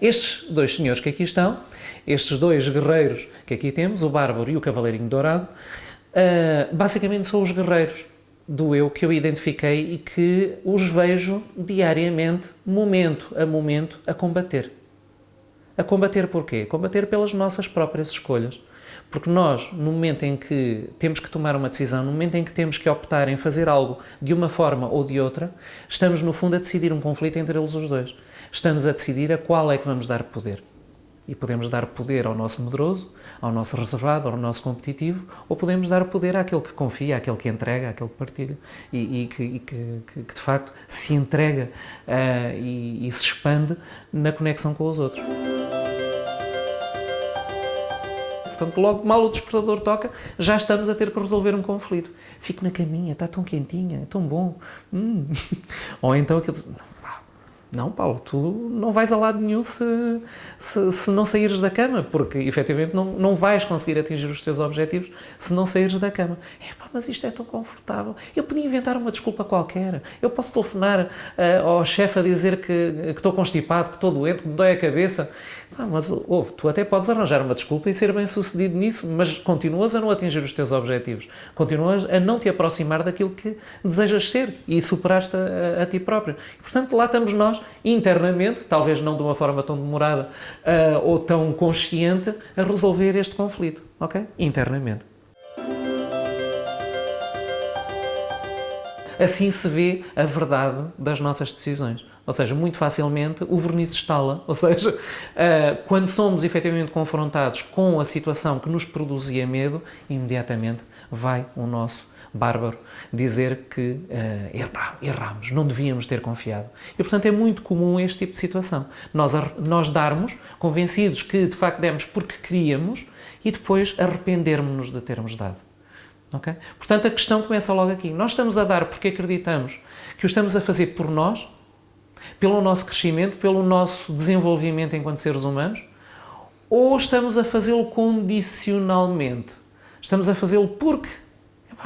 estes dois senhores que aqui estão, estes dois guerreiros que aqui temos, o Bárbaro e o Cavaleirinho Dourado, uh, basicamente são os guerreiros do eu que eu identifiquei e que os vejo diariamente, momento a momento, a combater. A combater porquê? Combater pelas nossas próprias escolhas. Porque nós, no momento em que temos que tomar uma decisão, no momento em que temos que optar em fazer algo de uma forma ou de outra, estamos, no fundo, a decidir um conflito entre eles os dois. Estamos a decidir a qual é que vamos dar poder. E podemos dar poder ao nosso medroso, ao nosso reservado, ao nosso competitivo, ou podemos dar poder àquele que confia, àquele que entrega, àquele que partilha e, e, que, e que, que, que, de facto se entrega uh, e, e se expande na conexão com os outros. Portanto, logo mal o despertador toca, já estamos a ter que resolver um conflito. Fico na caminha, está tão quentinha, é tão bom. Hum. Ou então aquele não, Paulo, tu não vais a lado nenhum se, se, se, não saíres da cama, porque efetivamente não, não vais conseguir atingir os teus objetivos se não saíres da cama. É pá, mas isto é tão confortável. Eu podia inventar uma desculpa qualquer. Eu posso telefonar uh, ao chefe a dizer que, que estou constipado, que estou doente, que me dói a cabeça. Ah, mas ouve, tu até podes arranjar uma desculpa e ser bem sucedido nisso, mas continuas a não atingir os teus objetivos, continuas a não te aproximar daquilo que desejas ser e superaste a, a, a ti próprio. E, portanto, lá estamos nós, internamente, talvez não de uma forma tão demorada uh, ou tão consciente, a resolver este conflito, ok? Internamente. Assim se vê a verdade das nossas decisões. Ou seja, muito facilmente o verniz estala. Ou seja, uh, quando somos efetivamente confrontados com a situação que nos produzia medo, imediatamente vai o nosso bárbaro dizer que uh, erramos, não devíamos ter confiado. E, portanto, é muito comum este tipo de situação. Nós, nós darmos, convencidos que de facto demos porque queríamos, e depois arrependermos-nos de termos dado. Okay? Portanto, a questão começa logo aqui. Nós estamos a dar porque acreditamos que o estamos a fazer por nós pelo nosso crescimento, pelo nosso desenvolvimento enquanto seres humanos, ou estamos a fazê-lo condicionalmente? Estamos a fazê-lo porque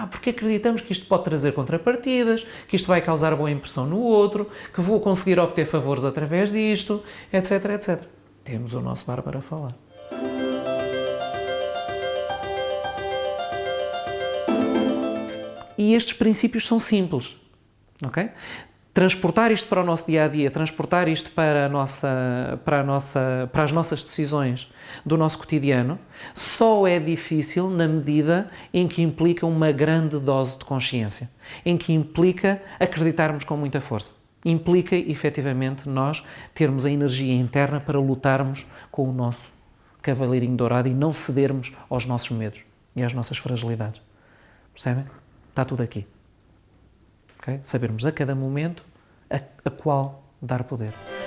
porque acreditamos que isto pode trazer contrapartidas, que isto vai causar boa impressão no outro, que vou conseguir obter favores através disto, etc, etc. Temos o nosso bar para falar. E estes princípios são simples, ok? Transportar isto para o nosso dia a dia, transportar isto para, a nossa, para, a nossa, para as nossas decisões do nosso cotidiano, só é difícil na medida em que implica uma grande dose de consciência, em que implica acreditarmos com muita força. Implica, efetivamente, nós termos a energia interna para lutarmos com o nosso cavaleirinho dourado e não cedermos aos nossos medos e às nossas fragilidades. Percebem? Está tudo aqui. Okay? Sabermos a cada momento a, a qual dar poder.